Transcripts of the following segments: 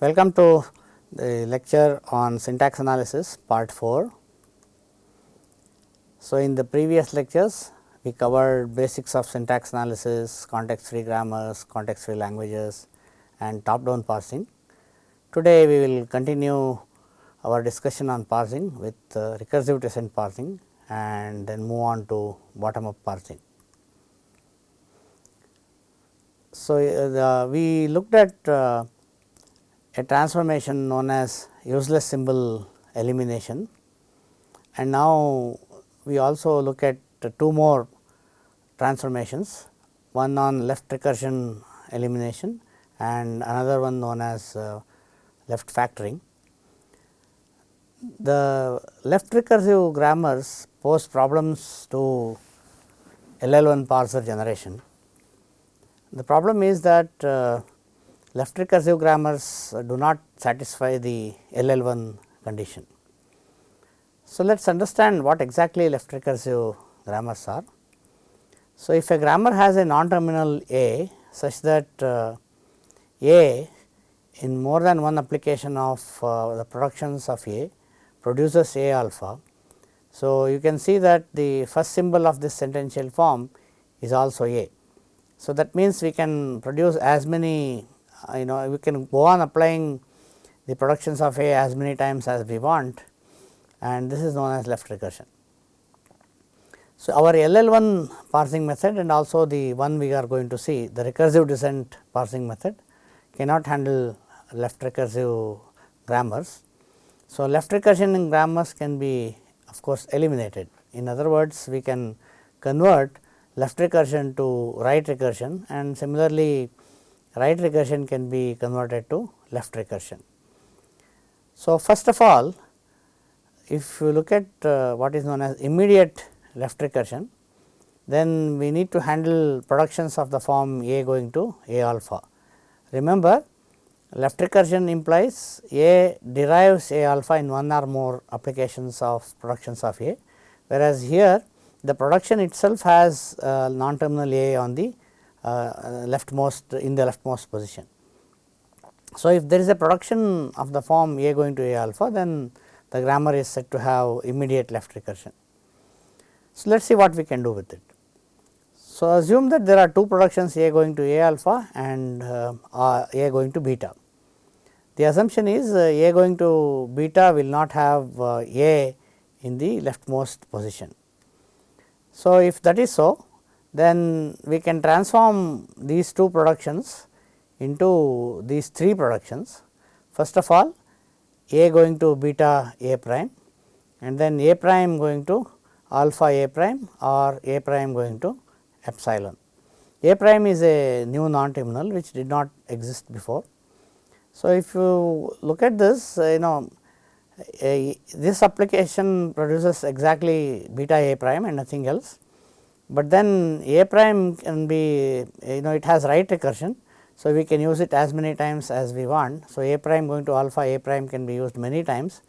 Welcome to the lecture on syntax analysis part 4. So, in the previous lectures we covered basics of syntax analysis, context free grammars, context free languages and top down parsing. Today we will continue our discussion on parsing with uh, recursive descent parsing and then move on to bottom up parsing. So, uh, the, we looked at uh, a transformation known as useless symbol elimination and now we also look at two more transformations one on left recursion elimination and another one known as uh, left factoring. The left recursive grammars pose problems to LL1 parser generation. The problem is that uh, left recursive grammars do not satisfy the LL1 condition. So, let us understand what exactly left recursive grammars are. So, if a grammar has a non-terminal A such that uh, A in more than one application of uh, the productions of A produces A alpha. So, you can see that the first symbol of this sentential form is also A. So, that means we can produce as many Uh, you know we can go on applying the productions of A as many times as we want and this is known as left recursion. So, our LL1 parsing method and also the one we are going to see the recursive descent parsing method cannot handle left recursive grammars. So, left recursion in grammars can be of course eliminated. In other words, we can convert left recursion to right recursion and similarly right recursion can be converted to left recursion. So, first of all if you look at uh, what is known as immediate left recursion, then we need to handle productions of the form A going to A alpha. Remember left recursion implies A derives A alpha in one or more applications of productions of A, whereas here the production itself has uh, non-terminal A on the leftmost in the leftmost position. So, if there is a production of the form A going to A alpha, then the grammar is said to have immediate left recursion. So, let us see what we can do with it. So, assume that there are two productions A going to A alpha and uh, A going to beta. The assumption is uh, A going to beta will not have uh, A in the leftmost position. So, if that is so, then we can transform these two productions into these three productions. First of all A going to beta A prime and then A prime going to alpha A prime or A prime going to epsilon. A prime is a new non-terminal which did not exist before. So, if you look at this you know a, this application produces exactly beta A prime and nothing else but then A prime can be you know it has right recursion. So, we can use it as many times as we want. So, A prime going to alpha A prime can be used many times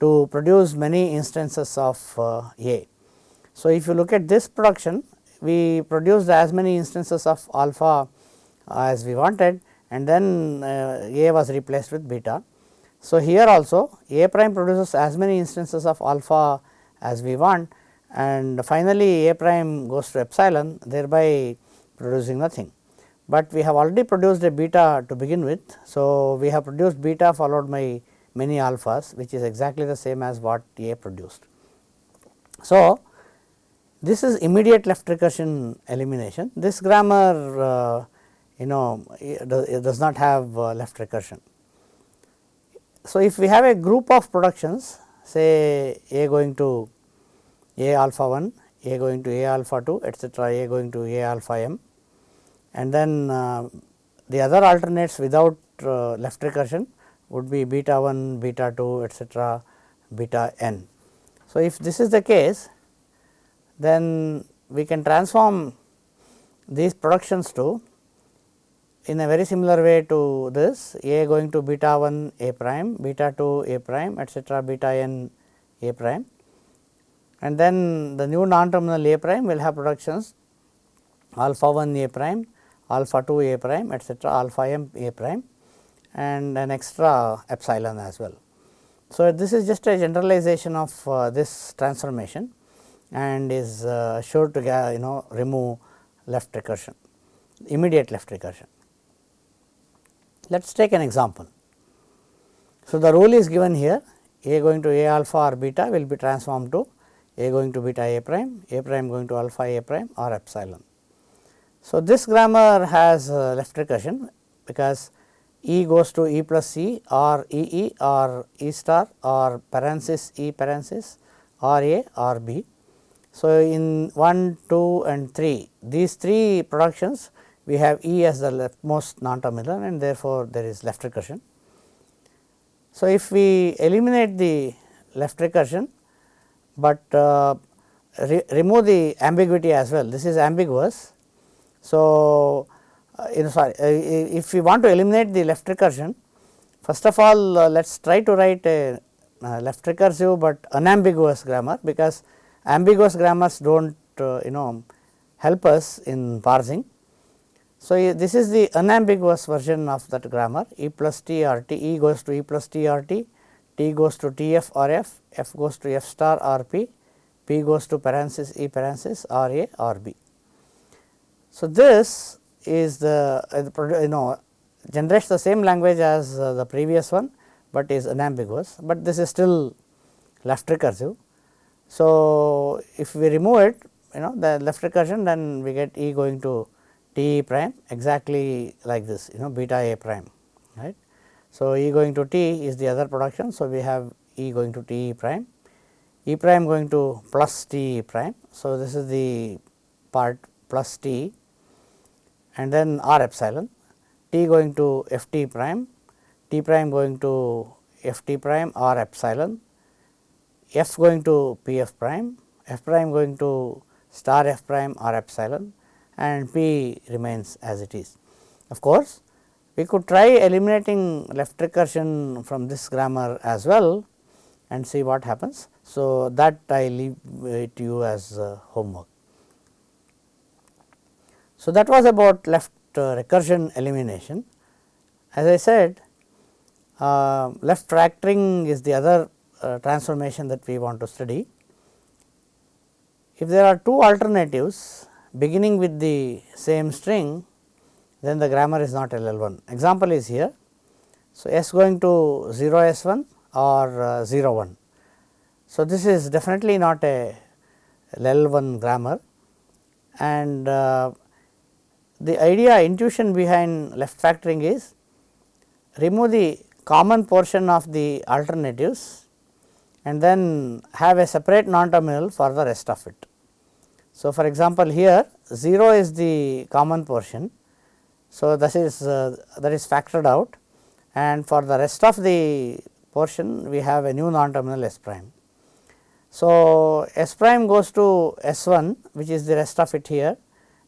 to produce many instances of uh, A. So, if you look at this production we produced as many instances of alpha as we wanted and then uh, A was replaced with beta. So, here also A prime produces as many instances of alpha as we want and finally, A prime goes to epsilon thereby producing nothing. But we have already produced a beta to begin with. So, we have produced beta followed by many alphas which is exactly the same as what A produced. So, this is immediate left recursion elimination. This grammar uh, you know it does not have uh, left recursion. So, if we have a group of productions say A going to a alpha 1, A going to A alpha 2 etcetera A going to A alpha m and then uh, the other alternates without uh, left recursion would be beta 1, beta 2 etcetera beta n. So, if this is the case then we can transform these productions to in a very similar way to this A going to beta 1 A prime, beta 2 A prime etcetera beta n A prime and then the new non-terminal A prime will have productions alpha 1 A prime, alpha 2 A prime etcetera alpha m A prime and an extra epsilon as well. So, this is just a generalization of uh, this transformation and is uh, sure to you know remove left recursion immediate left recursion. Let us take an example. So, the rule is given here a going to a alpha or beta will be transformed to a going to beta a prime, a prime going to alpha a prime or epsilon. So, this grammar has uh, left recursion because E goes to E plus C or E E or E star or parenthesis E parenthesis or A or B. So, in 1, 2 and 3 these three productions we have E as the leftmost non-terminal and therefore, there is left recursion. So, if we eliminate the left recursion, but uh, re remove the ambiguity as well this is ambiguous. So, uh, you know sorry uh, if we want to eliminate the left recursion first of all uh, let us try to write a uh, left recursive, but unambiguous grammar because ambiguous grammars do not uh, you know help us in parsing. So, this is the unambiguous version of that grammar E plus T or T E goes to E plus T or T, T goes to T f or f, f goes to f star or p, p goes to parenthesis E parenthesis or a or b. So, this is the uh, you know generates the same language as uh, the previous one, but is unambiguous, but this is still left recursive. So, if we remove it you know the left recursion then we get E going to T prime exactly like this you know beta A prime right. So, E going to T is the other production. So, we have E going to T prime, E prime going to plus T prime. So, this is the part plus T and then R epsilon, T going to F T prime, T prime going to F T prime R epsilon, F going to P F prime, F prime going to star F prime R epsilon and P remains as it is. Of course, we could try eliminating left recursion from this grammar as well and see what happens. So, that I leave it to you as uh, homework. So, that was about left uh, recursion elimination. As I said uh, left factoring is the other uh, transformation that we want to study. If there are two alternatives beginning with the same string then the grammar is not LL1. Example is here. So, S going to 0 S1 or uh, 0 1. So, this is definitely not a LL1 grammar and uh, the idea intuition behind left factoring is remove the common portion of the alternatives and then have a separate non terminal for the rest of it. So, for example, here 0 is the common portion. So, this is uh, that is factored out and for the rest of the portion we have a new non terminal S prime. So, S prime goes to S 1 which is the rest of it here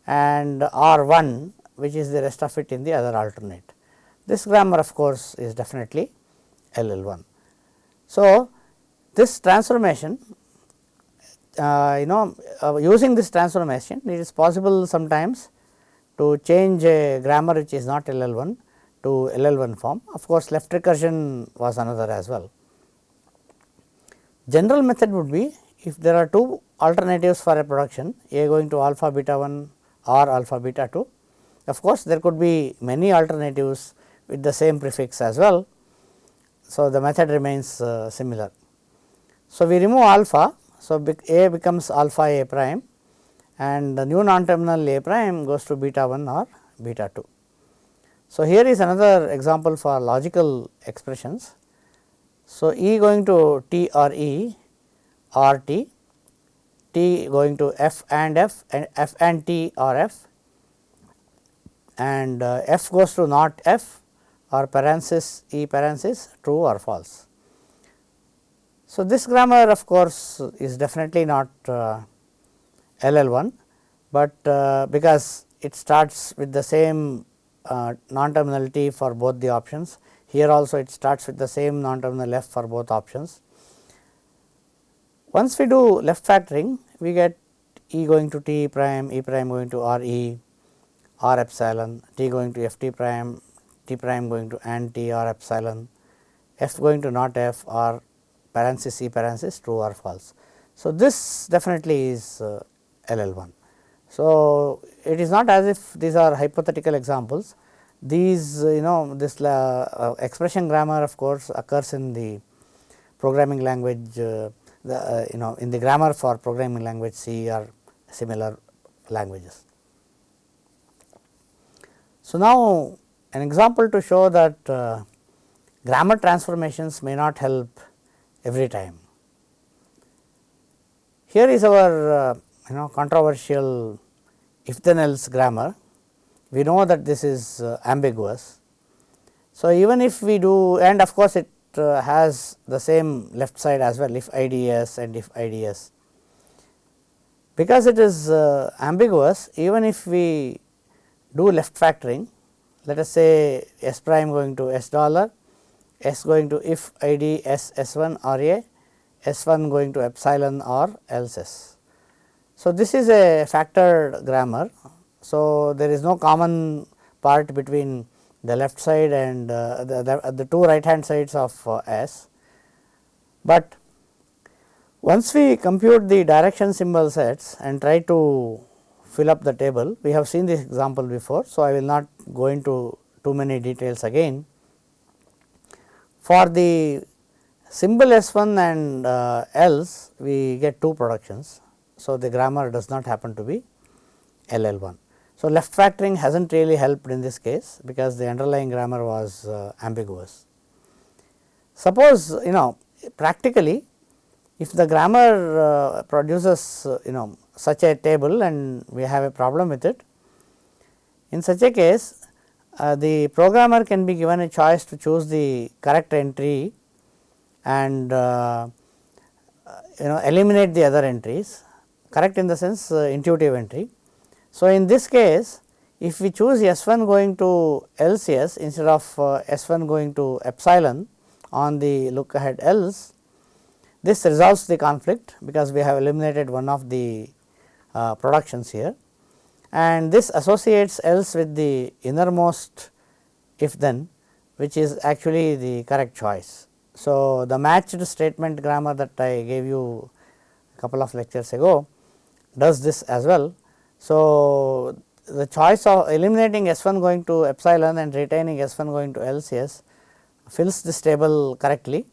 and R 1 which is the rest of it in the other alternate. This grammar of course, is definitely L L 1. So, this transformation uh, you know uh, using this transformation it is possible sometimes to change a grammar which is not LL1 to LL1 form. Of course, left recursion was another as well. General method would be if there are two alternatives for a production A going to alpha beta 1 or alpha beta 2. Of course, there could be many alternatives with the same prefix as well. So, the method remains uh, similar. So, we remove alpha so, A becomes alpha A prime and the new non terminal A prime goes to beta 1 or beta 2. So, here is another example for logical expressions. So, E going to T or E or T, T going to F and F and F and T or F and uh, F goes to not F or parenthesis E parenthesis true or false. So, this grammar of course, is definitely not uh, LL1, but uh, because it starts with the same uh, non terminality for both the options. Here also it starts with the same non terminal f for both options. Once we do left factoring, we get E going to T prime, E prime going to R E, R epsilon, T going to F T prime, t prime going to and t or epsilon, f going to not f or parenthesis c parenthesis true or false. So, this definitely is uh, LL 1. So, it is not as if these are hypothetical examples, these uh, you know this uh, expression grammar of course occurs in the programming language uh, the uh, you know in the grammar for programming language C or similar languages. So, now an example to show that uh, grammar transformations may not help every time. Here is our uh, you know controversial if then else grammar. We know that this is uh, ambiguous. So, even if we do and of course, it uh, has the same left side as well if IDS and if IDS. Because it is uh, ambiguous even if we do left factoring let us say S prime going to S dollar, S going to if ID S S 1 or A, S 1 going to epsilon or else S. So, this is a factored grammar. So, there is no common part between the left side and uh, the, the, the, two right hand sides of uh, S. But once we compute the direction symbol sets and try to fill up the table, we have seen this example before. So, I will not go into too many details again. For the symbol S 1 and uh, else we get two productions. So, the grammar does not happen to be L L 1. So, left factoring has not really helped in this case because the underlying grammar was uh, ambiguous. Suppose you know practically if the grammar uh, produces uh, you know such a table and we have a problem with it, in such a case uh, the programmer can be given a choice to choose the correct entry and uh, you know eliminate the other entries correct in the sense uh, intuitive entry so, in this case if we choose S 1 going to else S instead of uh, S 1 going to epsilon on the look ahead else, this resolves the conflict because we have eliminated one of the uh, productions here and this associates else with the innermost if then which is actually the correct choice. So, the matched statement grammar that I gave you a couple of lectures ago does this as well so, the choice of eliminating S 1 going to epsilon and retaining S 1 going to else S fills this table correctly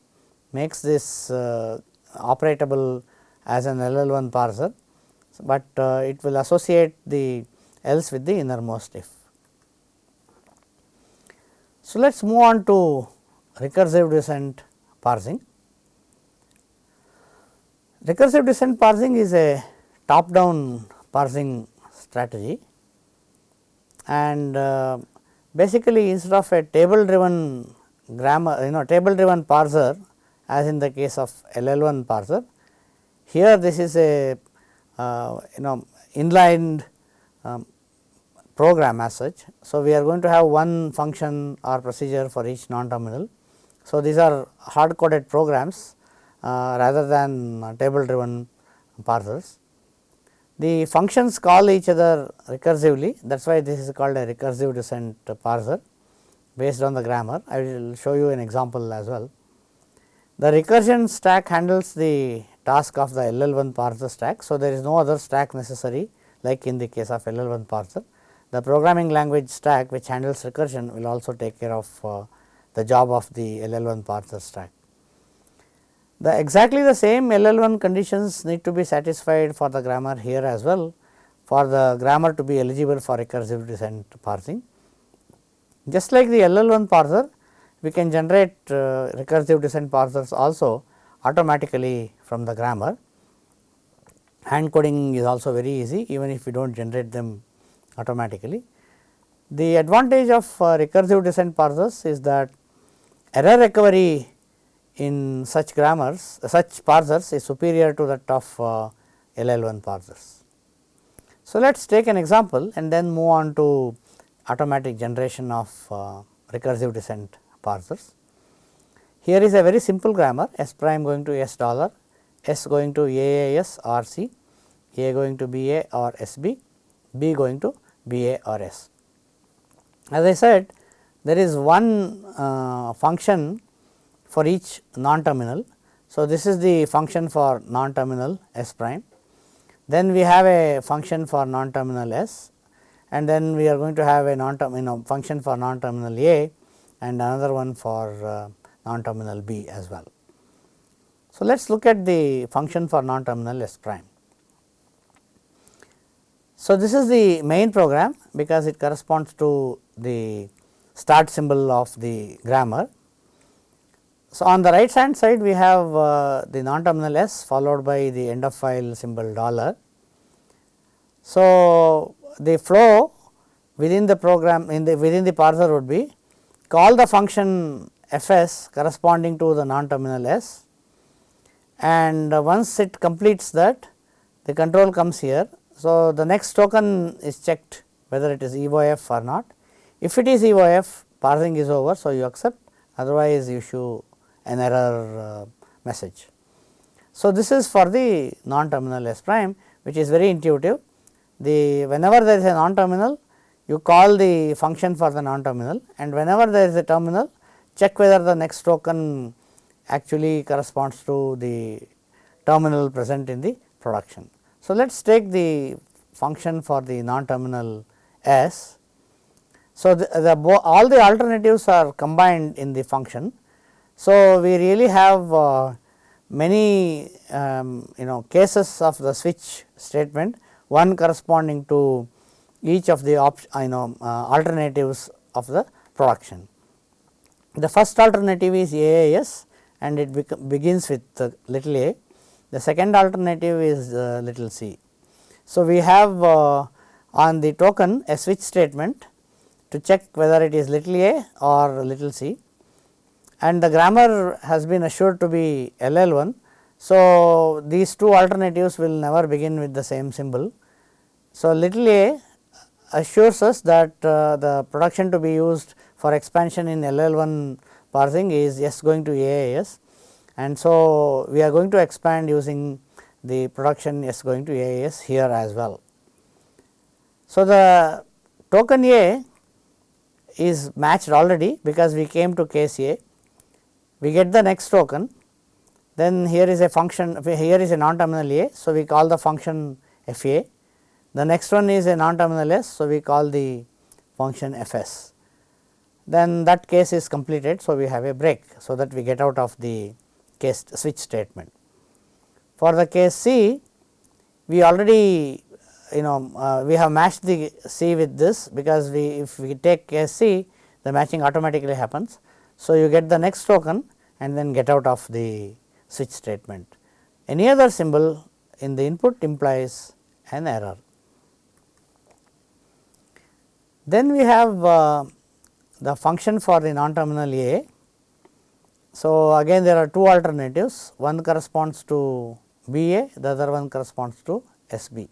makes this uh, operatable as an LL 1 parser, but uh, it will associate the else with the innermost if. So, let us move on to recursive descent parsing. Recursive descent parsing is a top down parsing strategy and uh, basically instead of a table driven grammar you know table driven parser as in the case of LL1 parser. Here this is a uh, you know inlined um, program as such. So, we are going to have one function or procedure for each non terminal. So, these are hard coded programs uh, rather than uh, table driven parsers. The functions call each other recursively that is why this is called a recursive descent parser based on the grammar. I will show you an example as well. The recursion stack handles the task of the LL1 parser stack. So, there is no other stack necessary like in the case of LL1 parser. The programming language stack which handles recursion will also take care of uh, the job of the LL1 parser stack. The exactly the same LL1 conditions need to be satisfied for the grammar here as well for the grammar to be eligible for recursive descent parsing. Just like the LL1 parser, we can generate uh, recursive descent parsers also automatically from the grammar. Hand coding is also very easy even if we do not generate them automatically. The advantage of uh, recursive descent parsers is that error recovery in such grammars such parsers is superior to that of uh, LL1 parsers. So, let us take an example and then move on to automatic generation of uh, recursive descent parsers. Here is a very simple grammar S prime going to S dollar, S going to AAS or C, A going to BA or SB, B going to BA or S. As I said there is one uh, function for each non-terminal. So, this is the function for non-terminal S prime. Then we have a function for non-terminal S and then we are going to have a non you know function for non-terminal A and another one for uh, non-terminal B as well. So, let us look at the function for non-terminal S prime. So, this is the main program because it corresponds to the start symbol of the grammar. So, on the right hand side we have uh, the non-terminal S followed by the end of file symbol dollar. So, the flow within the program in the within the parser would be call the function f s corresponding to the non-terminal S and once it completes that the control comes here. So, the next token is checked whether it is EOF or not. If it is EOF parsing is over. So, you accept otherwise you issue an error uh, message. So, this is for the non-terminal S prime which is very intuitive. The whenever there is a non-terminal you call the function for the non-terminal and whenever there is a terminal check whether the next token actually corresponds to the terminal present in the production. So, let us take the function for the non-terminal S. So, the, the all the alternatives are combined in the function. So, we really have uh, many um, you know cases of the switch statement one corresponding to each of the op, you know uh, alternatives of the production. The first alternative is AAS and it begins with uh, little a. The second alternative is uh, little c. So, we have uh, on the token a switch statement to check whether it is little a or little c and the grammar has been assured to be LL1. So, these two alternatives will never begin with the same symbol. So, little a assures us that uh, the production to be used for expansion in LL1 parsing is S going to AAS and so we are going to expand using the production S going to AAS here as well. So, the token A is matched already because we came to case A, we get the next token then here is a function here is a non terminal A. So, we call the function F A the next one is a non terminal S. So, we call the function F s then that case is completed. So, we have a break. So, that we get out of the case switch statement. For the case C we already you know uh, we have matched the C with this because we if we take case C the matching automatically happens. So, you get the next token and then get out of the switch statement. Any other symbol in the input implies an error. Then we have uh, the function for the non-terminal A. So, again there are two alternatives, one corresponds to B A, the other one corresponds to S B.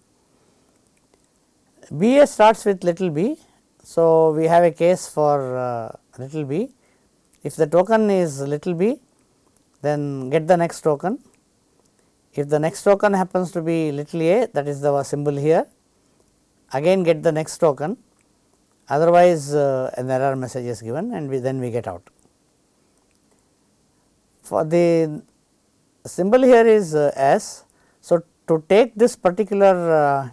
B A starts with little b. So, we have a case for uh, little b. If the token is little b, then get the next token. If the next token happens to be little a, that is the symbol here, again get the next token otherwise uh, an error message is given and we then we get out. For the symbol here is uh, S. So, to take this particular uh,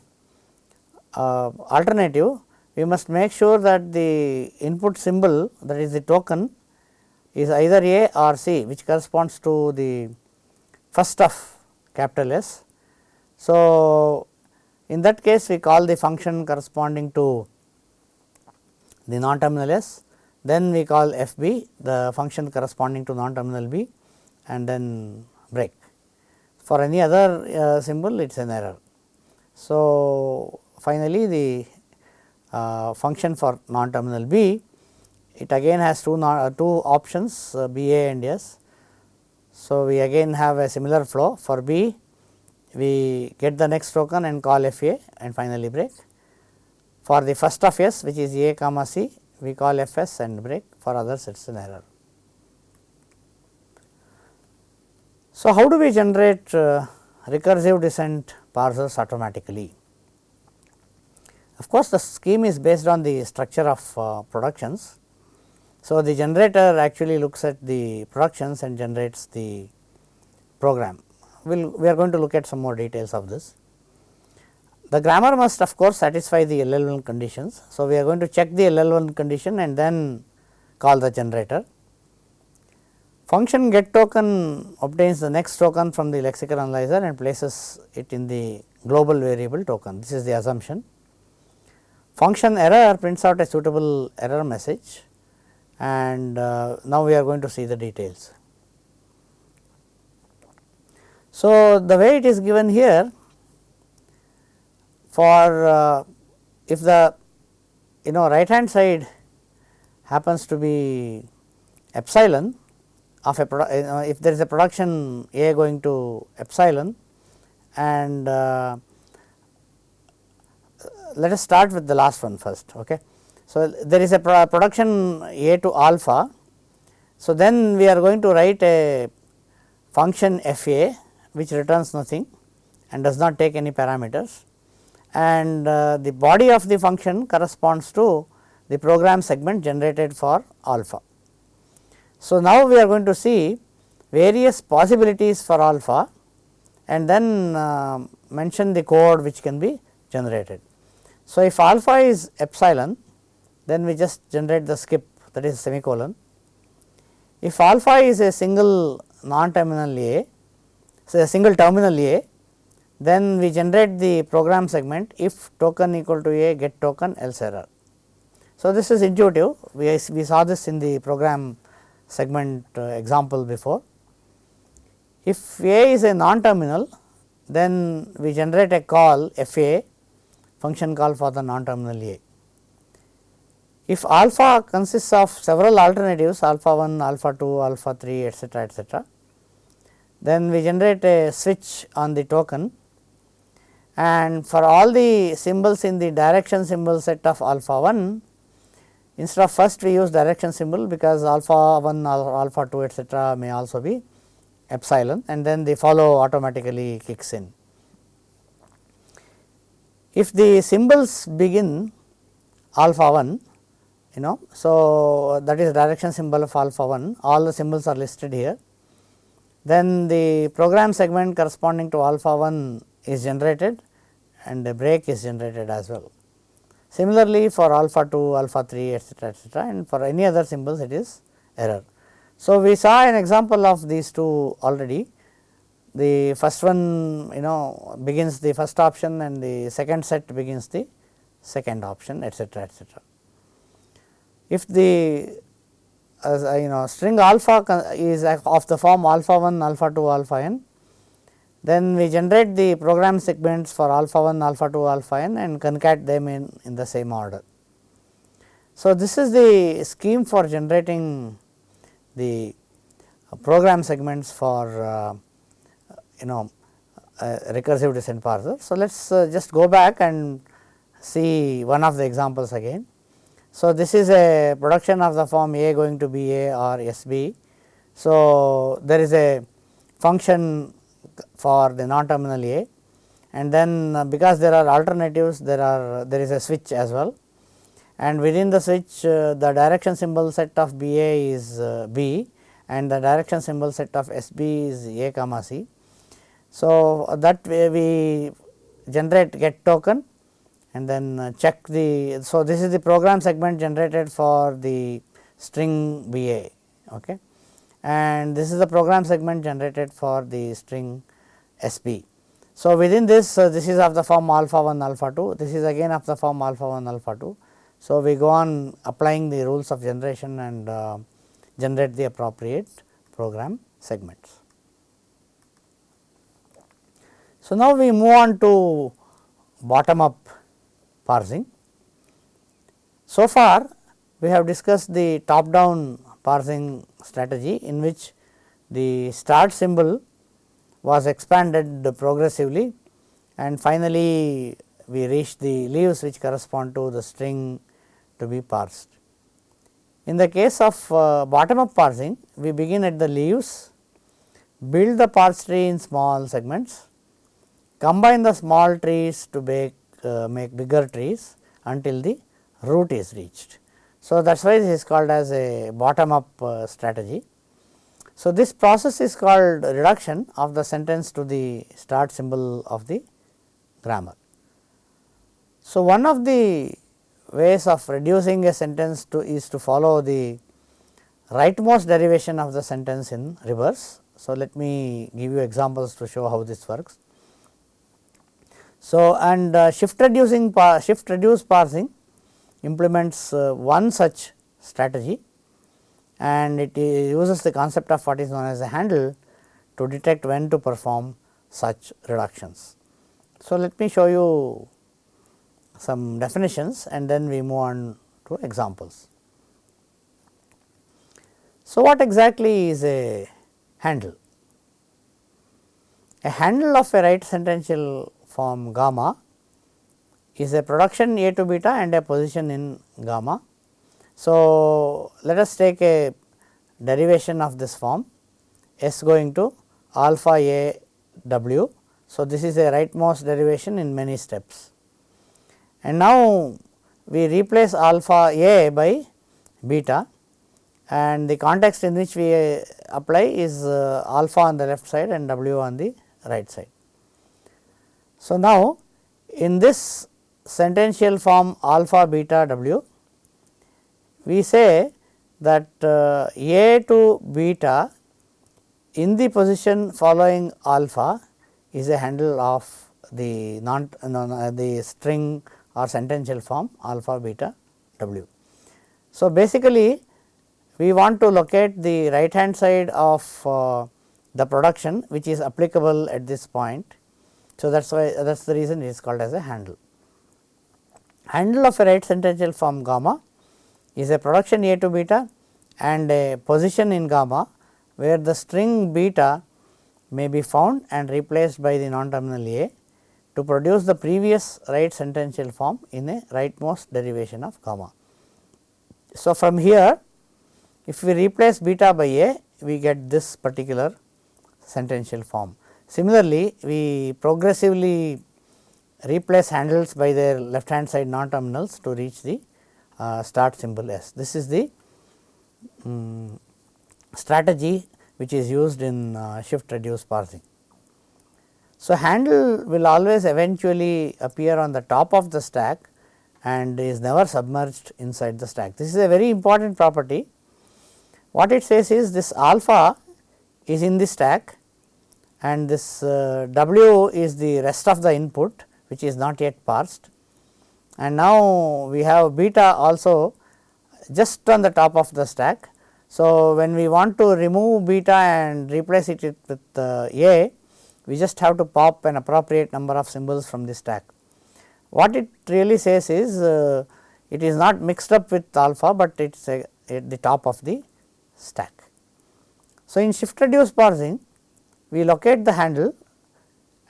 uh, alternative we must make sure that the input symbol that is the token is either A or C which corresponds to the first of capital S. So, in that case we call the function corresponding to the non-terminal S, then we call f b the function corresponding to non-terminal b and then break. For any other uh, symbol it is an error. So, finally, the uh, function for non-terminal b it again has two uh, two options uh, b a and s. So, we again have a similar flow for b we get the next token and call f a and finally break. For the first of S which is A comma C we call F s and break for others it is an error. So, how do we generate uh, recursive descent parsers automatically? Of course, the scheme is based on the structure of uh, productions. So, the generator actually looks at the productions and generates the program. We'll, we are going to look at some more details of this. The grammar must of course satisfy the LL1 conditions. So, we are going to check the LL1 condition and then call the generator. Function get token obtains the next token from the lexical analyzer and places it in the global variable token. This is the assumption. Function error prints out a suitable error message and uh, now we are going to see the details. So, the way it is given here for uh, if the you know right hand side happens to be epsilon of a uh, if there is a production A going to epsilon and uh, let us start with the last one first. Okay. So, there is a production A to alpha. So, then we are going to write a function f a which returns nothing and does not take any parameters and uh, the body of the function corresponds to the program segment generated for alpha. So, now we are going to see various possibilities for alpha and then uh, mention the code which can be generated. So, if alpha is epsilon then we just generate the skip that is semicolon. If alpha is a single non terminal A, say a single terminal A then we generate the program segment if token equal to A get token else error. So, this is intuitive we, we saw this in the program segment uh, example before. If A is a non-terminal then we generate a call f a function call for the non-terminal A. If alpha consists of several alternatives alpha 1, alpha 2, alpha 3 etcetera etcetera then we generate a switch on the token and for all the symbols in the direction symbol set of alpha 1 Instead of first we use direction symbol because alpha 1 alpha 2 etcetera may also be epsilon and then the follow automatically kicks in. If the symbols begin alpha 1 you know so that is direction symbol of alpha 1 all the symbols are listed here then the program segment corresponding to alpha 1 is generated and a break is generated as well. Similarly, for alpha 2, alpha 3 etcetera etcetera and for any other symbols it is error. So, we saw an example of these two already. The first one you know begins the first option and the second set begins the second option etcetera etcetera. If the you know string alpha is of the form alpha 1 alpha 2 alpha n then we generate the program segments for alpha 1, alpha 2, alpha n and concat them in, in the same order. So, this is the scheme for generating the uh, program segments for uh, you know uh, recursive descent parser. So, let us uh, just go back and see one of the examples again. So, this is a production of the form A going to B A or S B. So, there is a function for the non terminal A and then uh, because there are alternatives there are there is a switch as well and within the switch uh, the direction symbol set of B A is uh, B and the direction symbol set of S B is A comma C. So, that way we generate get token and then uh, check the. So, this is the program segment generated for the string B A. Okay and this is the program segment generated for the string S b. So, within this uh, this is of the form alpha 1 alpha 2 this is again of the form alpha 1 alpha 2. So, we go on applying the rules of generation and uh, generate the appropriate program segments. So, now we move on to bottom up parsing. So far we have discussed the top down parsing strategy in which the start symbol was expanded progressively and finally, we reached the leaves which correspond to the string to be parsed. In the case of uh, bottom up parsing, we begin at the leaves, build the parse tree in small segments, combine the small trees to make, uh, make bigger trees until the root is reached. So, that is why this is called as a bottom up uh, strategy. So, this process is called reduction of the sentence to the start symbol of the grammar. So, one of the ways of reducing a sentence to is to follow the rightmost derivation of the sentence in reverse. So, let me give you examples to show how this works. So, and uh, shift reducing shift reduce parsing implements uh, one such strategy and it uses the concept of what is known as a handle to detect when to perform such reductions. So, let me show you some definitions and then we move on to examples. So, what exactly is a handle? A handle of a right sentential form gamma is a production A to beta and a position in gamma. So, let us take a derivation of this form S going to alpha A W. So, this is a rightmost derivation in many steps. And now, we replace alpha A by beta and the context in which we apply is uh, alpha on the left side and W on the right side. So, now in this sentential form alpha beta W, we say that uh, A to beta in the position following alpha is a handle of the non uh, the string or sentential form alpha beta W. So, basically we want to locate the right hand side of uh, the production which is applicable at this point so, that is why that is the reason it is called as a handle. Handle of a right sentential form gamma is a production A to beta and a position in gamma where the string beta may be found and replaced by the non terminal A to produce the previous right sentential form in a rightmost derivation of gamma. So, from here if we replace beta by A we get this particular sentential form. Similarly, we progressively replace handles by their left hand side non terminals to reach the uh, start symbol S. This is the um, strategy which is used in uh, shift reduce parsing. So, handle will always eventually appear on the top of the stack and is never submerged inside the stack. This is a very important property. What it says is this alpha is in the stack and this uh, W is the rest of the input which is not yet parsed and now we have beta also just on the top of the stack. So, when we want to remove beta and replace it with uh, A, we just have to pop an appropriate number of symbols from the stack. What it really says is uh, it is not mixed up with alpha, but it is at the top of the stack. So, in shift reduce parsing we locate the handle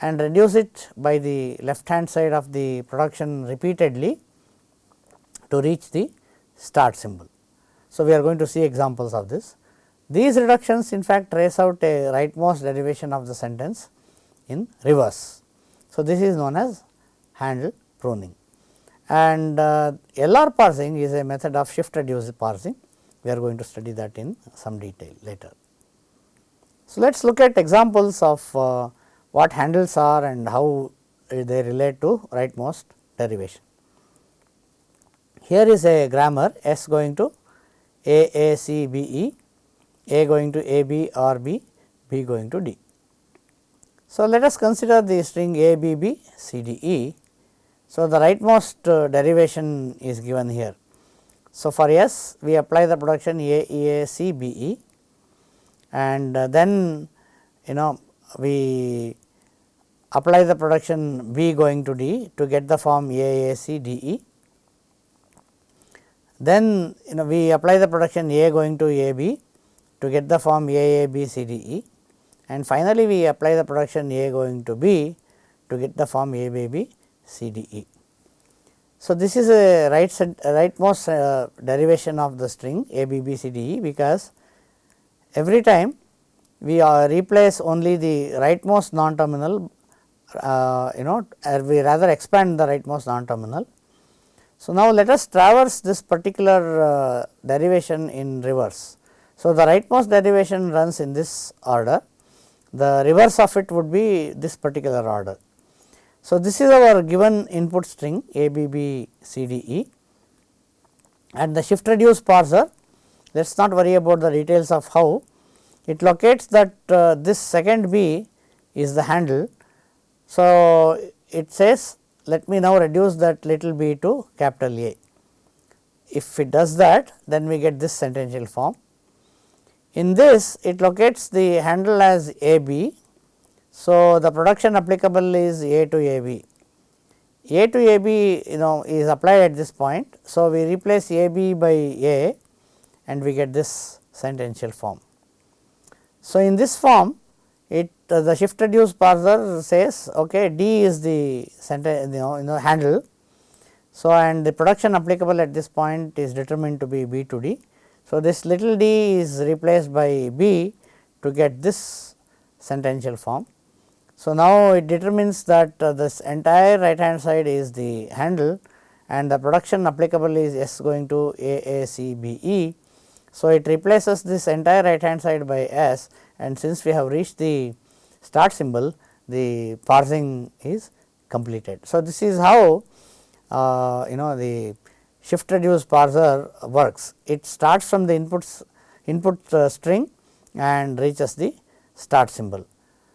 and reduce it by the left hand side of the production repeatedly to reach the start symbol. So, we are going to see examples of this. These reductions in fact trace out a rightmost derivation of the sentence in reverse. So, this is known as handle pruning and uh, LR parsing is a method of shift reduce parsing. We are going to study that in some detail later. So, let us look at examples of uh, what handles are and how they relate to rightmost derivation. Here is a grammar S going to A A C B E, A going to A B R B, B going to D. So, let us consider the string A B B C D E. So, the rightmost uh, derivation is given here. So, for S we apply the production A E A C B E and uh, then you know we apply the production B going to D to get the form A A C D E. Then you know we apply the production A going to AB to get the form AABCDE and finally, we apply the production A going to B to get the form ABBCDE. So, this is a right rightmost uh, derivation of the string ABBCDE because every time we replace only the rightmost non terminal uh, you know we rather expand the rightmost non terminal. So, now let us traverse this particular uh, derivation in reverse. So, the rightmost derivation runs in this order, the reverse of it would be this particular order. So, this is our given input string A B B C D E and the shift reduce parser let us not worry about the details of how it locates that uh, this second B is the handle. So, it says let me now reduce that little b to capital A. If it does that then we get this sentential form. In this it locates the handle as A B. So, the production applicable is A to A B. A to A B you know is applied at this point. So, we replace A B by A and we get this sentential form. So, in this form it uh, the shift reduce parser says okay D is the center you know, you know handle. So, and the production applicable at this point is determined to be B to D. So, this little d is replaced by B to get this sentential form. So, now it determines that uh, this entire right hand side is the handle and the production applicable is S going to A A C B E. So, it replaces this entire right hand side by S and since we have reached the start symbol the parsing is completed. So, this is how uh, you know the shift reduce parser works. It starts from the inputs input uh, string and reaches the start symbol.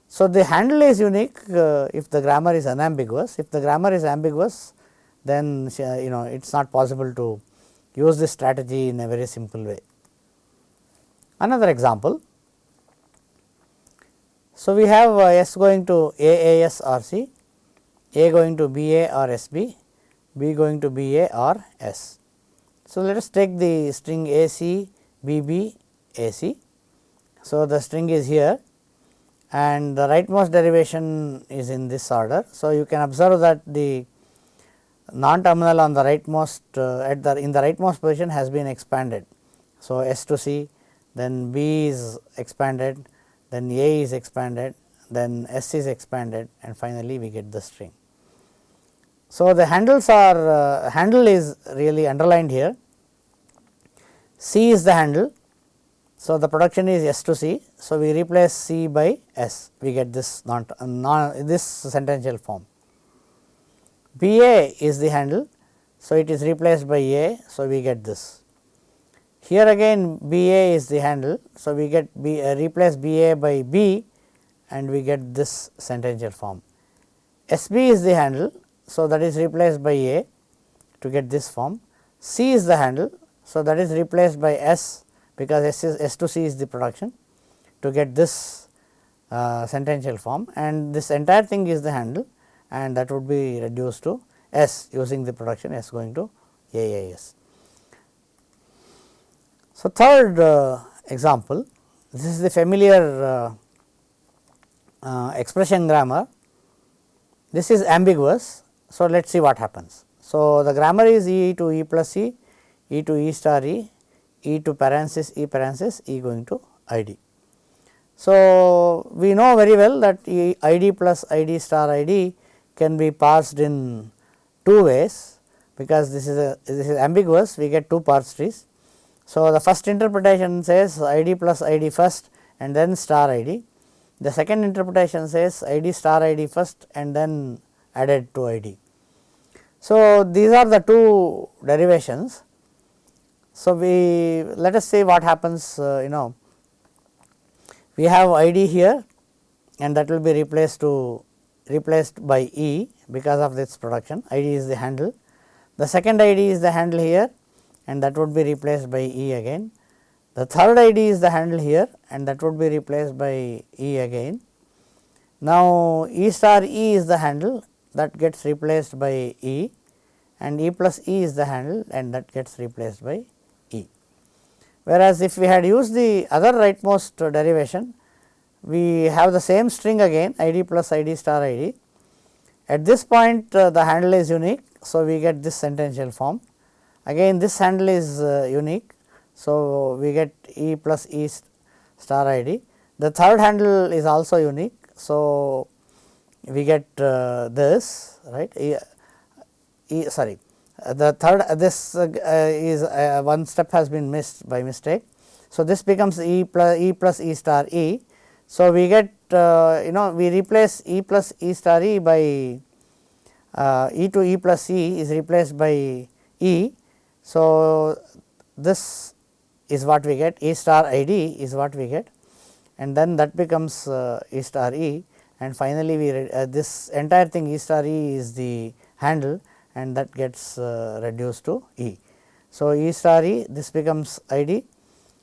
So, the handle is unique uh, if the grammar is unambiguous. If the grammar is ambiguous then uh, you know it is not possible to use this strategy in a very simple way. Another example so, we have uh, S going to AAS or C, A going to BA or SB, B going to BA or S. So, let us take the string A C B B A C. So, the string is here and the rightmost derivation is in this order. So, you can observe that the non terminal on the rightmost uh, at the in the rightmost position has been expanded. So, S to C then B is expanded then A is expanded, then S is expanded and finally, we get the string. So, the handles are uh, handle is really underlined here, C is the handle. So, the production is S to C. So, we replace C by S, we get this non, this sentential form. B A is the handle. So, it is replaced by A. So, we get this. Here again B A is the handle. So, we get B uh, replace B A by B and we get this sentential form. S B is the handle. So, that is replaced by A to get this form. C is the handle. So, that is replaced by S because S is S to C is the production to get this uh, sentential form and this entire thing is the handle and that would be reduced to S using the production S going to AAS. So, third uh, example this is the familiar uh, uh, expression grammar this is ambiguous. So, let us see what happens. So, the grammar is E to E plus E, E to E star E, E to parenthesis E parenthesis E going to I D. So, we know very well that e I D plus I D star I D can be parsed in two ways because this is a this is ambiguous we get two parse trees so, the first interpretation says id plus id first and then star id. The second interpretation says id star id first and then added to id. So, these are the two derivations. So, we let us see what happens uh, you know we have id here and that will be replaced to replaced by e because of this production id is the handle. The second id is the handle here and that would be replaced by E again. The third ID is the handle here and that would be replaced by E again. Now, E star E is the handle that gets replaced by E and E plus E is the handle and that gets replaced by E. Whereas, if we had used the other rightmost derivation, we have the same string again ID plus ID star ID. At this point uh, the handle is unique. So, we get this sentential form Again this handle is uh, unique. So, we get E plus E star ID. The third handle is also unique. So, we get uh, this right e, e sorry uh, the third uh, this uh, is one step has been missed by mistake. So, this becomes E plus E plus E star E. So, we get you know we replace E plus E star E by E to E plus E is replaced by E. So, this is what we get E star I D is what we get and then that becomes E star E and finally, we uh, this entire thing E star E is the handle and that gets uh, reduced to E. So, E star E this becomes I D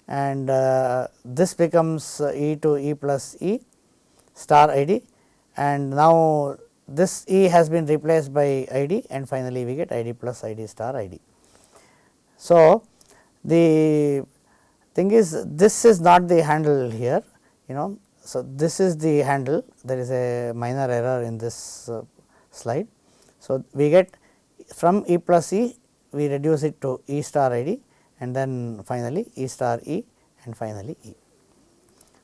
and uh, this becomes E to E plus E star I D and now this E has been replaced by I D and finally, we get I D plus I D star I D. So, the thing is this is not the handle here you know so, this is the handle there is a minor error in this uh, slide. So, we get from E plus E we reduce it to E star I d and then finally, E star E and finally, E.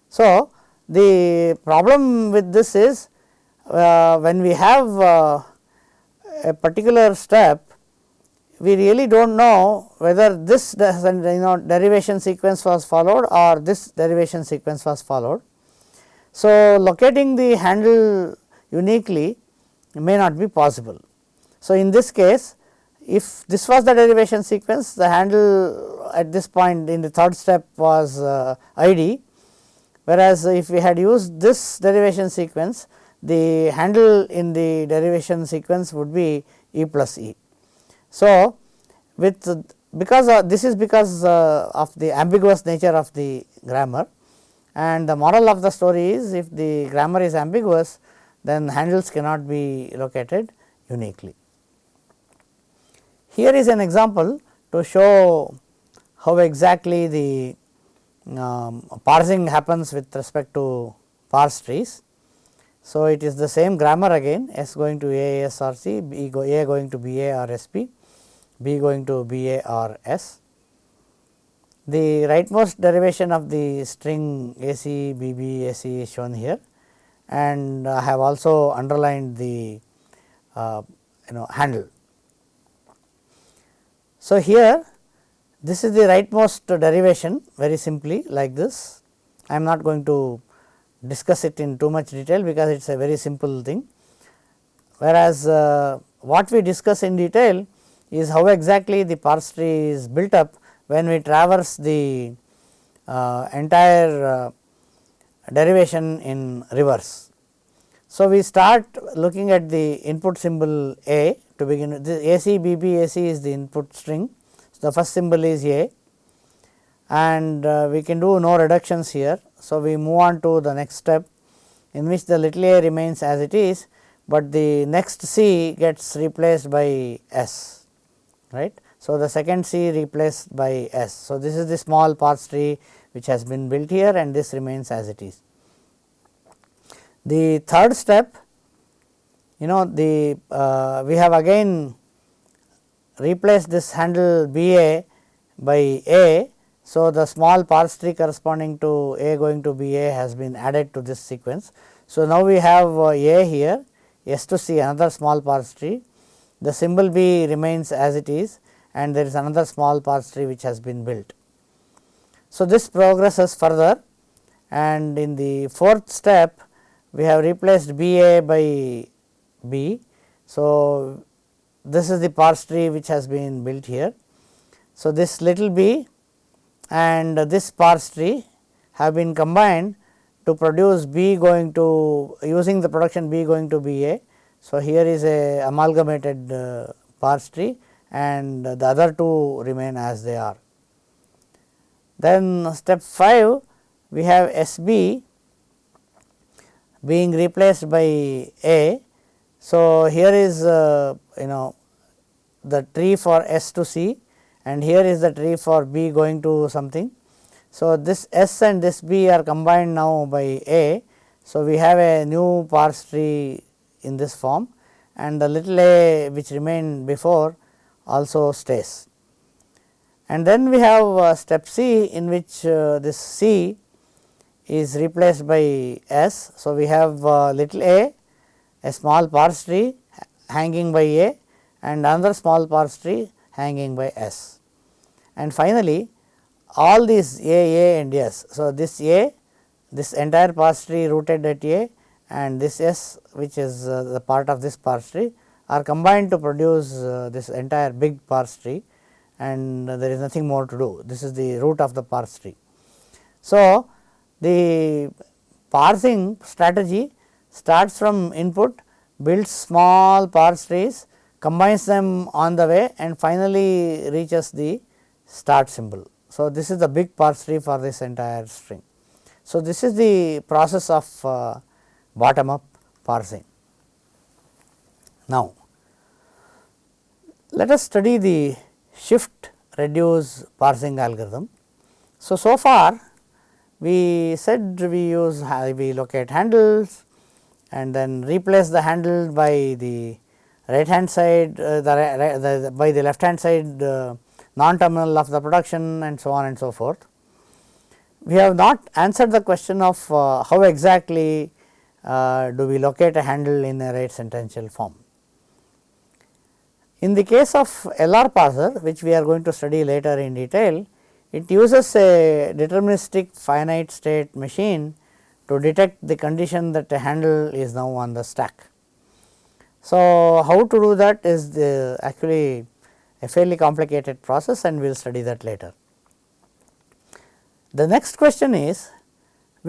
So, the problem with this is uh, when we have uh, a particular step we really do not know whether this you know derivation sequence was followed or this derivation sequence was followed so, locating the handle uniquely may not be possible. So, in this case if this was the derivation sequence the handle at this point in the third step was uh, ID whereas, if we had used this derivation sequence the handle in the derivation sequence would be E plus E. So, with because uh, this is because uh, of the ambiguous nature of the grammar and the moral of the story is if the grammar is ambiguous then handles cannot be located uniquely. Here is an example to show how exactly the um, parsing happens with respect to parse trees. So, it is the same grammar again S going to A S or C, B go, A going to B A or S B, B going to B A or S. The rightmost derivation of the string a c b b a c is shown here and I have also underlined the uh, you know handle. So, here this is the rightmost derivation very simply like this. I am not going to discuss it in too much detail because it is a very simple thing. Whereas, uh, what we discuss in detail is how exactly the parse tree is built up when we traverse the uh, entire uh, derivation in reverse. So, we start looking at the input symbol A to begin with this AC BB AC is the input string. So, the first symbol is A and uh, we can do no reductions here. So, we move on to the next step in which the little a remains as it is, but the next C gets replaced by S right. So, the second C replaced by S. So, this is the small parse tree which has been built here and this remains as it is. The third step you know the uh, we have again replaced this handle B A by A. So, the small parse tree corresponding to A going to B A has been added to this sequence. So, now we have uh, A here S to C another small parse tree the symbol B remains as it is and there is another small parse tree which has been built. So, this progresses further and in the fourth step we have replaced B A by B. So, this is the parse tree which has been built here. So, this little b and this parse tree have been combined to produce B going to using the production B going to B A. So, here is a amalgamated uh, parse tree and the other two remain as they are. Then step 5 we have S b being replaced by A. So, here is uh, you know the tree for S to C and here is the tree for B going to something. So, this S and this B are combined now by A. So, we have a new parse tree in this form and the little a which remained before also stays. And then we have uh, step C in which uh, this C is replaced by S. So, we have uh, little a, a small parse tree hanging by A and another small parse tree hanging by S. And finally, all these A, A and S. So, this A, this entire parse tree rooted at A and this S which is uh, the part of this parse tree are combined to produce uh, this entire big parse tree and there is nothing more to do. This is the root of the parse tree. So, the parsing strategy starts from input, builds small parse trees, combines them on the way and finally reaches the start symbol. So, this is the big parse tree for this entire string. So, this is the process of uh, bottom up parsing. Now, let us study the shift reduce parsing algorithm. So, so far we said we use we locate handles and then replace the handle by the right hand side uh, the, the, by the left hand side uh, non terminal of the production and so on and so forth. We have not answered the question of uh, how exactly uh, do we locate a handle in a right sentential form. In the case of LR parser which we are going to study later in detail, it uses a deterministic finite state machine to detect the condition that a handle is now on the stack. So, how to do that is the actually a fairly complicated process and we will study that later. The next question is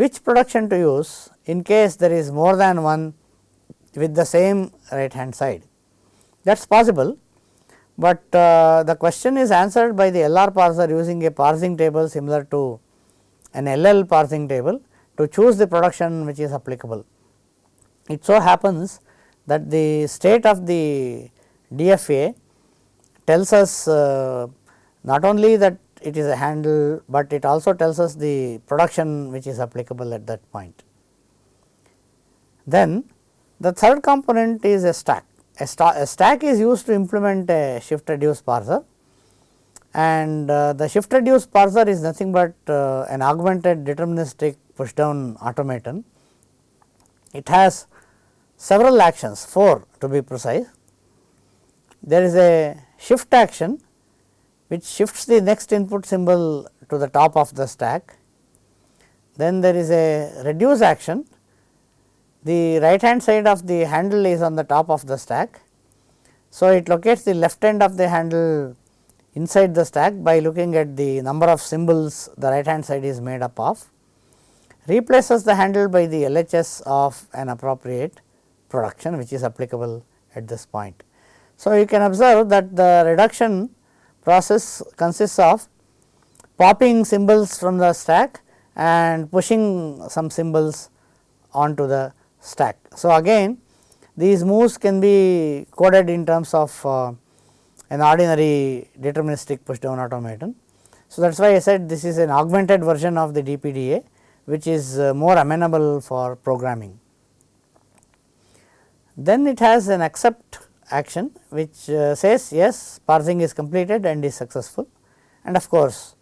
which production to use in case there is more than one with the same right hand side that is possible, but uh, the question is answered by the LR parser using a parsing table similar to an LL parsing table to choose the production which is applicable. It so happens that the state of the DFA tells us uh, not only that it is a handle, but it also tells us the production which is applicable at that point. Then the third component is a stack. A, a stack is used to implement a shift reduce parser and uh, the shift reduce parser is nothing but uh, an augmented deterministic push down automaton. It has several actions 4 to be precise. There is a shift action which shifts the next input symbol to the top of the stack. Then there is a reduce action the right hand side of the handle is on the top of the stack. So, it locates the left end of the handle inside the stack by looking at the number of symbols the right hand side is made up of, replaces the handle by the LHS of an appropriate production which is applicable at this point. So, you can observe that the reduction process consists of popping symbols from the stack and pushing some symbols onto the stack. So, again these moves can be coded in terms of uh, an ordinary deterministic push down automaton. So, that is why I said this is an augmented version of the DPDA which is uh, more amenable for programming. Then it has an accept action which uh, says yes parsing is completed and is successful and of course,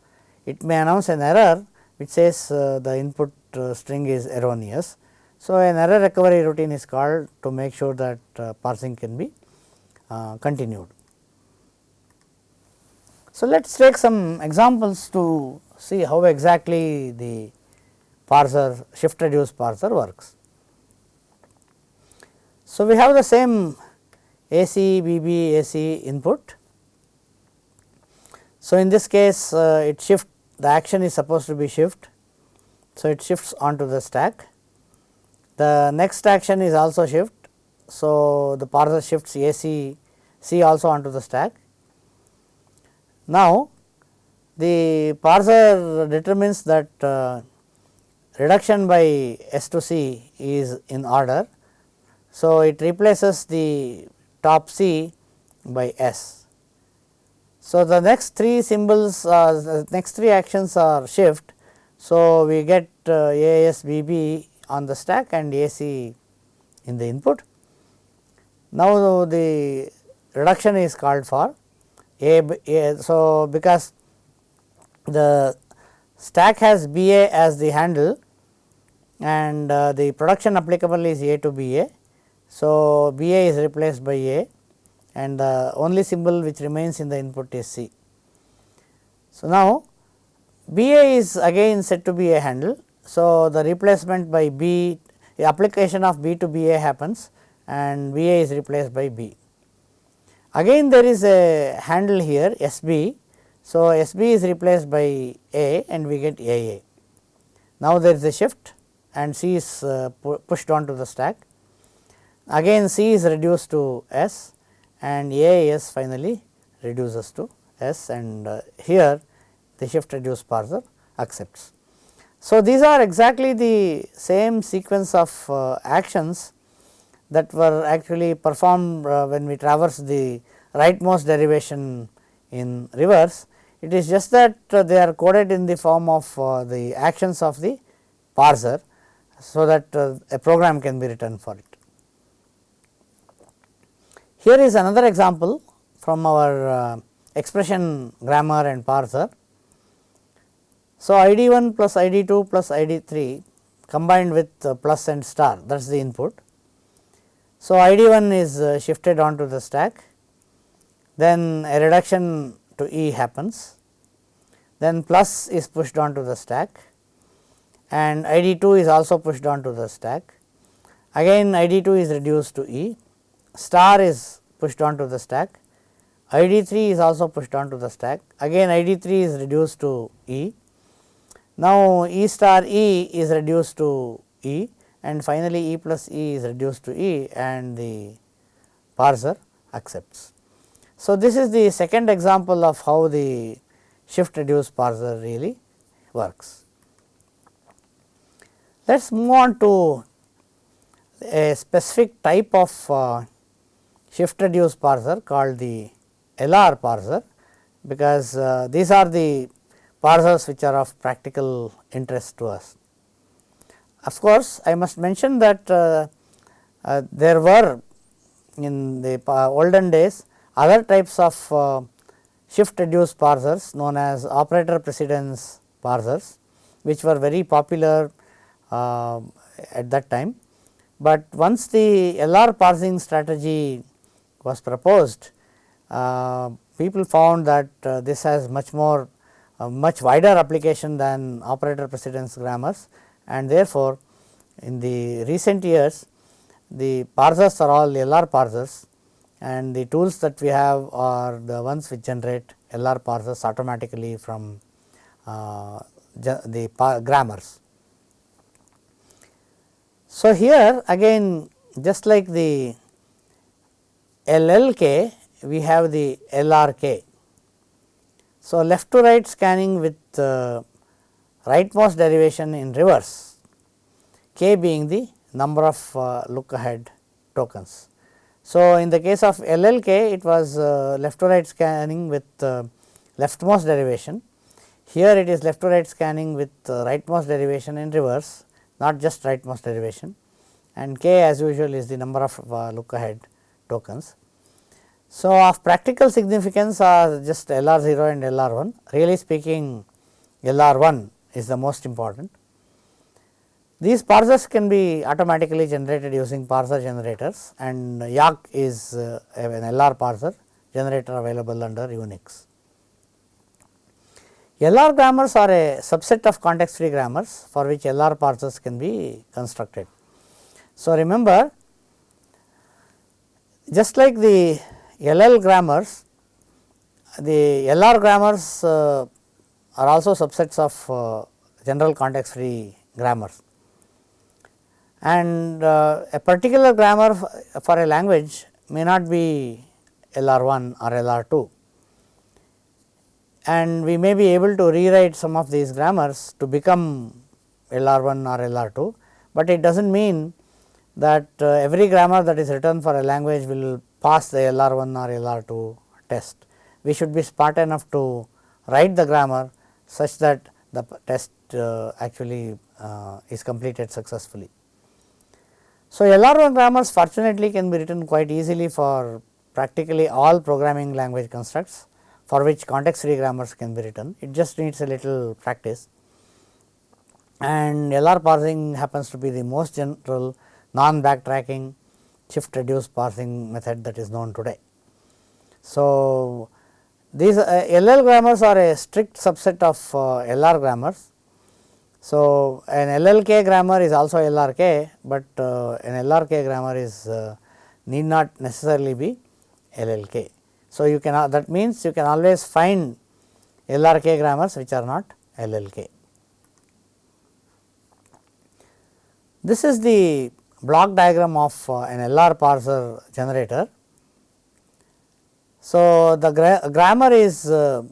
it may announce an error which says uh, the input uh, string is erroneous so, an error recovery routine is called to make sure that parsing can be continued. So, let us take some examples to see how exactly the parser shift reduce parser works. So, we have the same AC, BB, AC input. So, in this case uh, it shift the action is supposed to be shift. So, it shifts onto the stack the next action is also shift. So, the parser shifts A C C also onto the stack. Now, the parser determines that uh, reduction by S to C is in order. So, it replaces the top C by S. So, the next three symbols uh, the next three actions are shift. So, we get uh, A S B B on the stack and AC in the input. Now, the reduction is called for A, A so because the stack has B A as the handle and uh, the production applicable is A to B A. So, B A is replaced by A and the only symbol which remains in the input is C. So, now B A is again said to be a handle. So, the replacement by B the application of B to B A happens and B A is replaced by B. Again there is a handle here S B. So, S B is replaced by A and we get A A. Now, there is a shift and C is uh, pu pushed on to the stack. Again C is reduced to S and A S finally reduces to S and uh, here the shift reduce parser accepts. So, these are exactly the same sequence of uh, actions that were actually performed uh, when we traverse the rightmost derivation in reverse. It is just that uh, they are coded in the form of uh, the actions of the parser, so that uh, a program can be written for it. Here is another example from our uh, expression grammar and parser. So, I d 1 plus I d 2 plus I d 3 combined with uh, plus and star that is the input. So, I d 1 is uh, shifted onto the stack. Then a reduction to E happens. Then plus is pushed onto the stack. And I d 2 is also pushed onto the stack. Again I d 2 is reduced to E star is pushed onto the stack I d 3 is also pushed onto the stack again I d 3 is reduced to E now, E star E is reduced to E and finally, E plus E is reduced to E and the parser accepts. So, this is the second example of how the shift reduce parser really works. Let us move on to a specific type of uh, shift reduce parser called the LR parser, because uh, these are the parsers which are of practical interest to us. Of course, I must mention that uh, uh, there were in the olden days other types of uh, shift reduce parsers known as operator precedence parsers which were very popular uh, at that time. But once the LR parsing strategy was proposed, uh, people found that uh, this has much more a much wider application than operator precedence grammars and therefore, in the recent years the parsers are all LR parsers and the tools that we have are the ones which generate LR parsers automatically from uh, the grammars. So, here again just like the LLK we have the LRK so, left to right scanning with uh, rightmost derivation in reverse k being the number of uh, look ahead tokens. So, in the case of LLK it was uh, left to right scanning with uh, leftmost derivation. Here it is left to right scanning with uh, rightmost derivation in reverse not just rightmost derivation and k as usual is the number of uh, look ahead tokens. So, of practical significance are just LR 0 and LR 1 really speaking LR 1 is the most important. These parsers can be automatically generated using parser generators and Yacc is uh, an LR parser generator available under Unix. LR grammars are a subset of context free grammars for which LR parsers can be constructed. So, remember just like the LL grammars, the LR grammars uh, are also subsets of uh, general context free grammars. And uh, a particular grammar for a language may not be LR 1 or LR 2 and we may be able to rewrite some of these grammars to become LR 1 or LR 2, but it does not mean that uh, every grammar that is written for a language will pass the LR 1 or LR 2 test. We should be smart enough to write the grammar such that the test uh, actually uh, is completed successfully. So, LR 1 grammars fortunately can be written quite easily for practically all programming language constructs for which context free grammars can be written. It just needs a little practice and LR parsing happens to be the most general non backtracking shift reduce parsing method that is known today. So, these uh, LL grammars are a strict subset of uh, LR grammars. So, an LLK grammar is also LRK, but uh, an LRK grammar is uh, need not necessarily be LLK. So, you can that means you can always find LRK grammars which are not LLK. This is the block diagram of uh, an LR parser generator. So, the gra grammar is uh,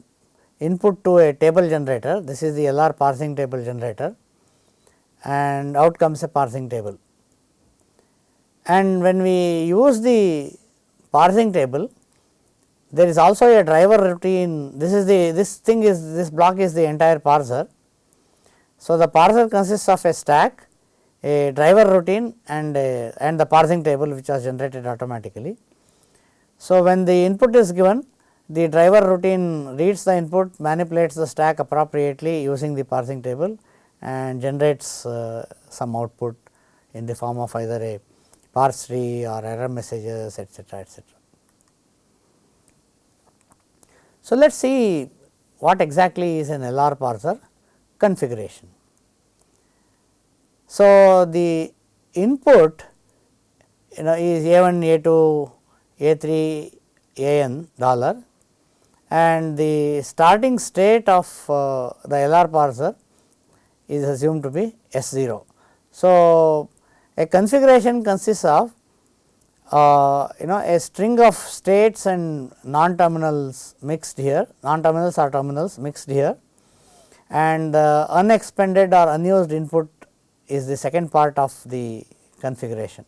input to a table generator, this is the LR parsing table generator and out comes a parsing table. And when we use the parsing table, there is also a driver routine, this is the this thing is this block is the entire parser. So, the parser consists of a stack, a driver routine and a, and the parsing table which was generated automatically. So, when the input is given the driver routine reads the input manipulates the stack appropriately using the parsing table and generates uh, some output in the form of either a parse tree or error messages etcetera etcetera. So, let us see what exactly is an LR parser configuration. So, the input you know is A1, A2, A3, AN dollar and the starting state of uh, the LR parser is assumed to be S0. So, a configuration consists of uh, you know a string of states and non terminals mixed here, non terminals or terminals mixed here and uh, unexpended or unused input is the second part of the configuration.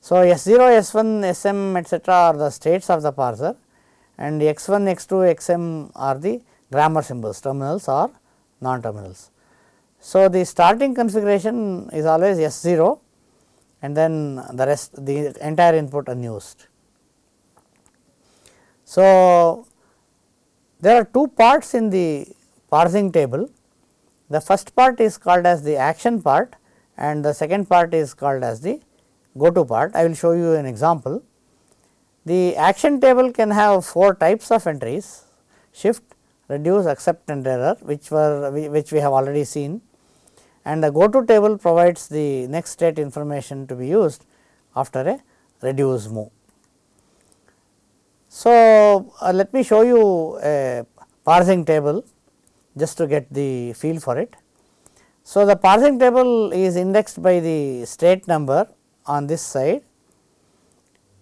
So, S0, S1, Sm etcetera are the states of the parser and x1, x2, xm are the grammar symbols terminals or non terminals. So, the starting configuration is always S0 and then the rest the entire input unused. So, there are two parts in the parsing table. The first part is called as the action part and the second part is called as the go to part. I will show you an example. The action table can have four types of entries shift, reduce, accept and error which were which we have already seen and the go to table provides the next state information to be used after a reduce move. So, uh, let me show you a parsing table just to get the feel for it. So, the parsing table is indexed by the state number on this side.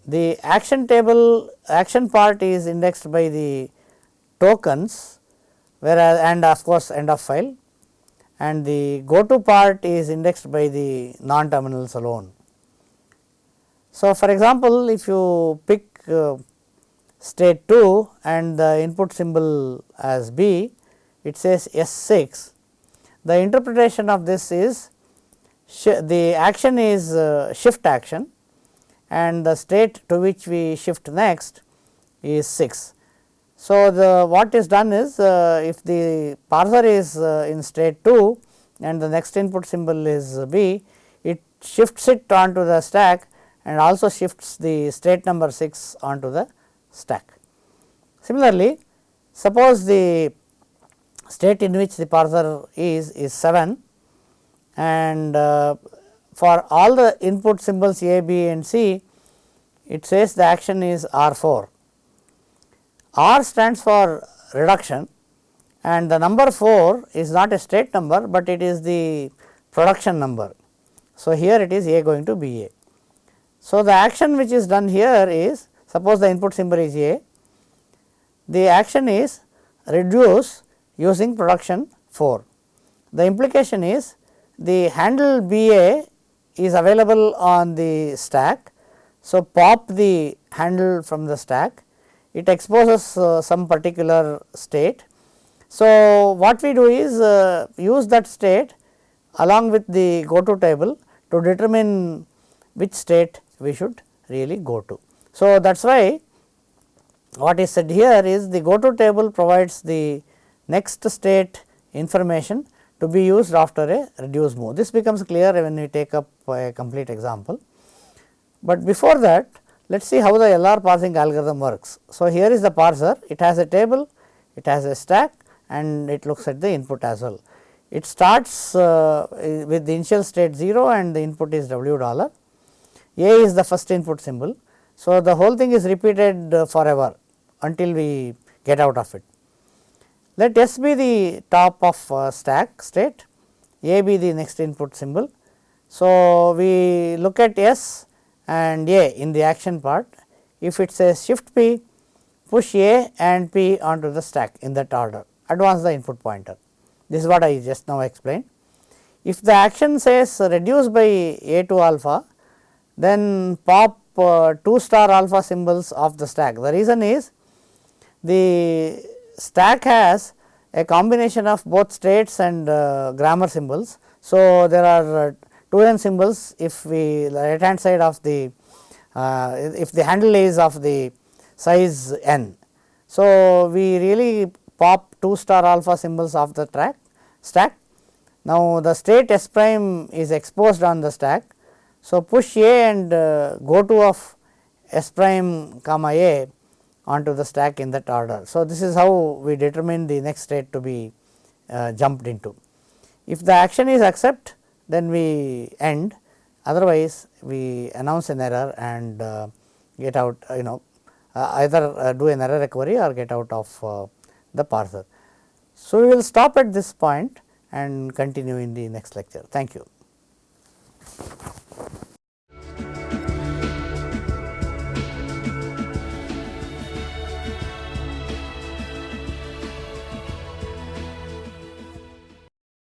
The action table action part is indexed by the tokens whereas and of course end of file and the go to part is indexed by the non terminals alone. So, for example, if you pick uh, state 2 and the input symbol as B, it says S 6. The interpretation of this is the action is uh, shift action and the state to which we shift next is 6. So, the what is done is uh, if the parser is uh, in state 2 and the next input symbol is B, it shifts it onto the stack and also shifts the state number 6 onto the stack. Similarly, suppose the state in which the parser is is 7 and uh, for all the input symbols A, B and C, it says the action is R 4 R stands for reduction and the number 4 is not a state number, but it is the production number. So, here it is A going to B A. So, the action which is done here is suppose the input symbol is A, the action is reduce using production 4. The implication is the handle B A is available on the stack. So, pop the handle from the stack it exposes uh, some particular state. So, what we do is uh, use that state along with the go to table to determine which state we should really go to. So, that is why what is said here is the go to table provides the next state information to be used after a reduce move. This becomes clear when we take up a complete example. But before that Let us see how the LR parsing algorithm works. So, here is the parser, it has a table, it has a stack and it looks at the input as well. It starts uh, with the initial state 0 and the input is W dollar. A is the first input symbol. So, the whole thing is repeated uh, forever until we get out of it. Let S be the top of uh, stack state, A be the next input symbol. So, we look at S and A in the action part. If it says shift P, push A and P onto the stack in that order, advance the input pointer. This is what I just now explained. If the action says reduce by A to alpha, then pop uh, 2 star alpha symbols of the stack. The reason is the stack has a combination of both states and uh, grammar symbols. So, there are uh, 2 n symbols if we right hand side of the uh, if the handle is of the size n. So, we really pop 2 star alpha symbols of the track stack. Now, the state S prime is exposed on the stack. So, push A and uh, go to of S prime comma A onto the stack in that order. So, this is how we determine the next state to be uh, jumped into. If the action is accept then we end otherwise we announce an error and uh, get out uh, you know uh, either uh, do an error recovery or get out of uh, the parser. So, we will stop at this point and continue in the next lecture. Thank you.